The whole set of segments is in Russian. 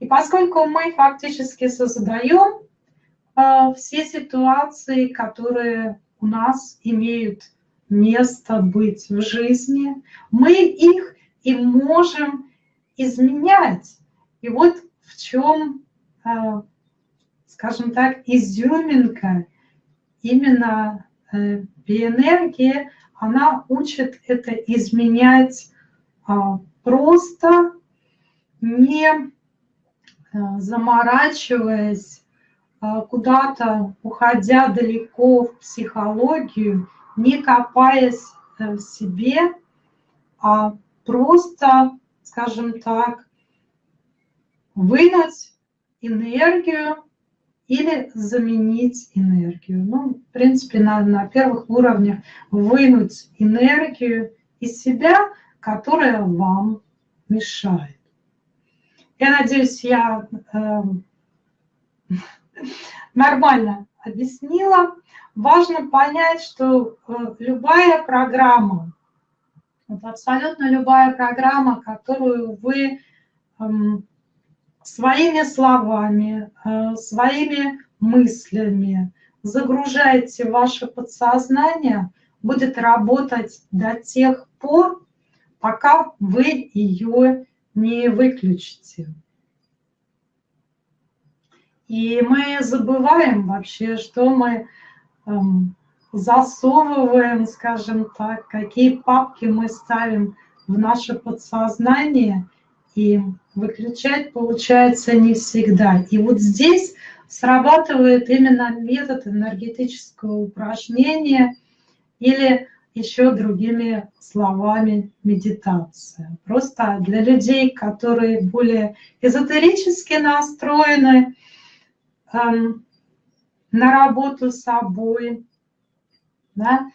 И поскольку мы фактически создаем э, все ситуации, которые у нас имеют место быть в жизни, мы их и можем изменять. И вот в чем, э, скажем так, изюминка именно э, биэнергии, она учит это изменять а, просто не э, заморачиваясь, а, куда-то уходя далеко в психологию, не копаясь в себе, а просто, скажем так, вынуть энергию или заменить энергию. Ну, в принципе, на, на первых уровнях вынуть энергию из себя, которая вам мешает. Я надеюсь, я э, нормально объяснила. Важно понять, что э, любая программа, вот абсолютно любая программа, которую вы э, своими словами, э, своими мыслями загружаете в ваше подсознание, будет работать до тех пор, пока вы ее не выключите. И мы забываем вообще, что мы эм, засовываем, скажем так, какие папки мы ставим в наше подсознание – и выключать получается не всегда. И вот здесь срабатывает именно метод энергетического упражнения или еще другими словами медитация. Просто для людей, которые более эзотерически настроены эм, на работу с собой, да,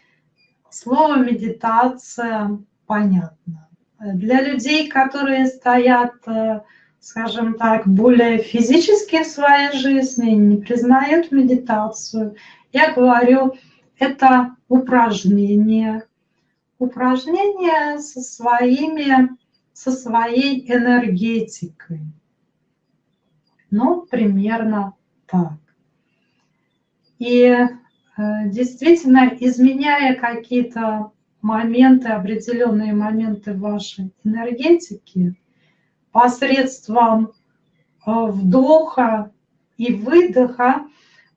слово медитация понятно. Для людей, которые стоят, э, скажем так, более физически в своей жизни, не признают медитацию, я говорю, это упражнение. Упражнение со, своими, со своей энергетикой. Ну, примерно так. И э, действительно, изменяя какие-то моменты, определенные моменты вашей энергетики посредством э, вдоха и выдоха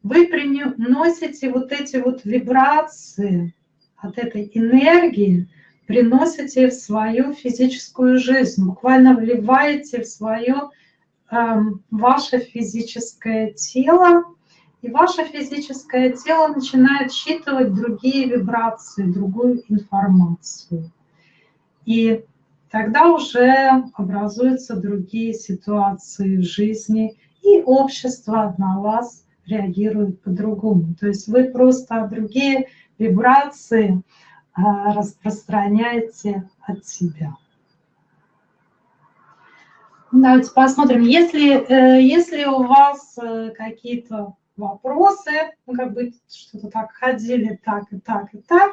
вы приносите вот эти вот вибрации от этой энергии, приносите в свою физическую жизнь, буквально вливаете в свое эм, ваше физическое тело, и ваше физическое тело начинает считывать другие вибрации, другую информацию. И тогда уже образуются другие ситуации в жизни, и общество на вас реагирует по-другому. То есть вы просто другие вибрации а, распространяете от себя. Давайте посмотрим, если, э, если у вас э, какие-то вопросы, ну, как бы что-то так ходили, так и так и так.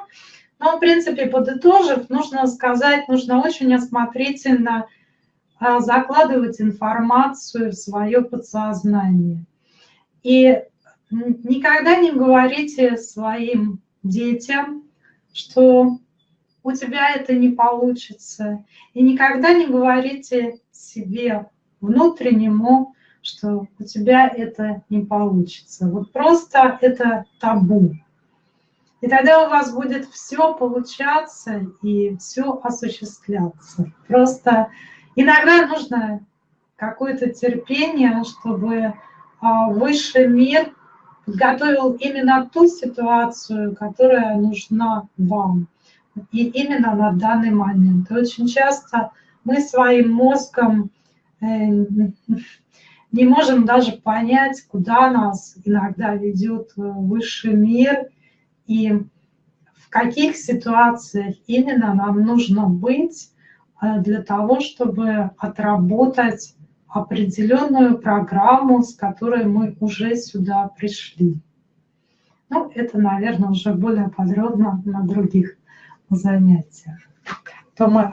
Но, в принципе, подытожив, нужно сказать, нужно очень осмотрительно а, закладывать информацию в свое подсознание. И никогда не говорите своим детям, что у тебя это не получится. И никогда не говорите себе внутреннему, что у тебя это не получится. Вот просто это табу. И тогда у вас будет все получаться и все осуществляться. Просто иногда нужно какое-то терпение, чтобы высший мир подготовил именно ту ситуацию, которая нужна вам. И именно на данный момент. И очень часто мы своим мозгом э, не можем даже понять, куда нас иногда ведет э, высший мир и в каких ситуациях именно нам нужно быть э, для того, чтобы отработать определенную программу, с которой мы уже сюда пришли. Ну, это, наверное, уже более подробно на других занятиях. То мы